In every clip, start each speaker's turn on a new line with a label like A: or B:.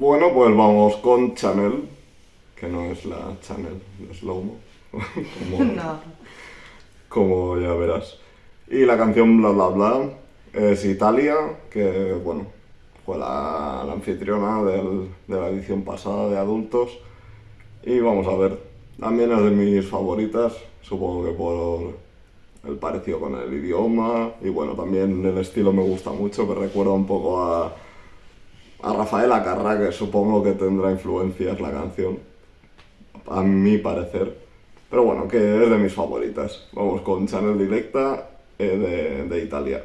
A: Bueno, pues vamos con Chanel, que no es la Chanel de Slowmo, como,
B: No.
A: como ya verás. Y la canción Bla Bla Bla es Italia, que bueno, fue la, la anfitriona del- de la edición pasada de adultos. Y vamos a ver, también es de mis favoritas, supongo que por el parecido con el idioma y bueno, también el estilo me gusta mucho, me recuerda un poco a, a Rafael Acarra, que supongo que tendrá influencias la canción, a mi parecer. Pero bueno, que es de mis favoritas. Vamos con Chanel Directa eh, de, de Italia.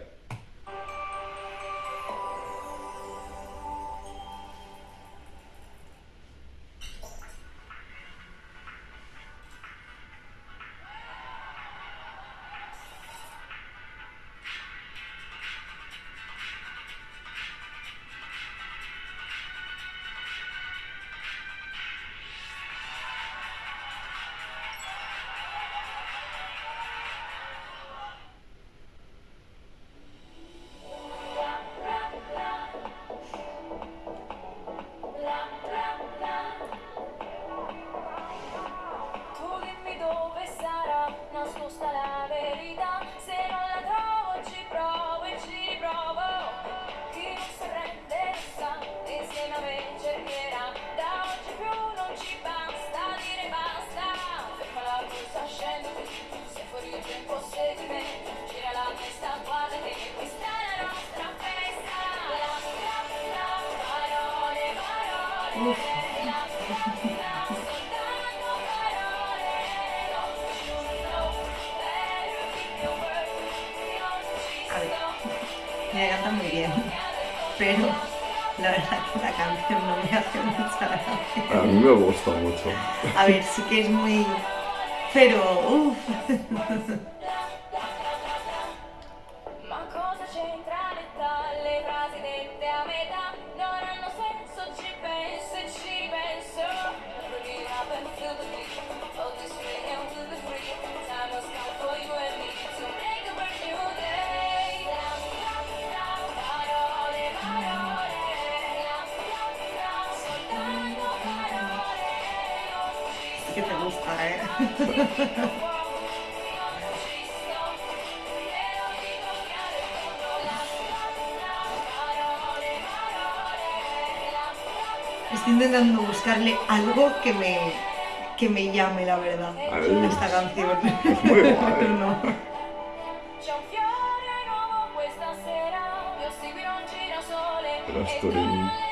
C: A
B: ver. Me canta muy bien, pero la verdad que la canción no me hace mucha gracia.
A: A mí me gusta mucho.
B: A ver, sí que es muy... Pero, uff, ¿eh? Estoy intentando buscarle algo que me, que me llame, la verdad, a esta canción.
A: muy guay.
B: Pero no.
C: C'è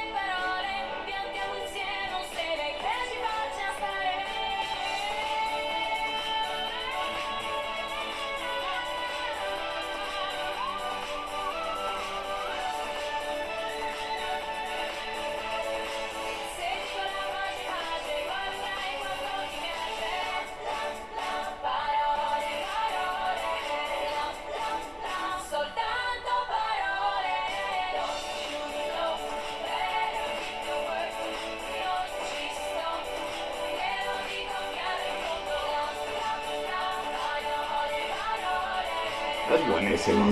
A: Es buenísima.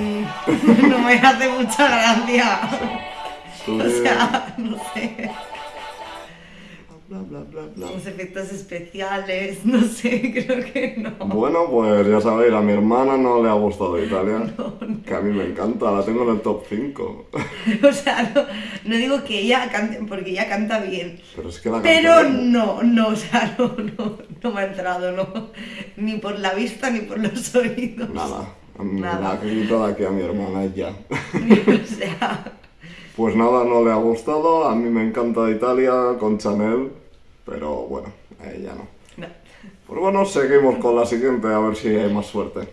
B: No me hace mucha gracia. O sea, no sé.
A: Bla, bla, bla, bla.
B: Los efectos especiales, no sé, creo que no.
A: Bueno, pues ya sabéis, a mi hermana no le ha gustado Italia,
B: No, no.
A: que a mí me encanta, la tengo en el top 5.
B: O sea, no, no digo que ella cante, porque ella canta bien.
A: Pero es que la
B: Pero no, no, o sea, no, no, no me ha entrado, no. Ni por la vista ni por los oídos.
A: Nada, me
B: Nada.
A: la ha quitado aquí a mi hermana y ya.
B: o sea,
A: Pues nada, no le ha gustado, a mí me encanta Italia con Chanel, pero bueno, a ella no.
B: no.
A: Pues bueno, seguimos con la siguiente, a ver si hay más suerte.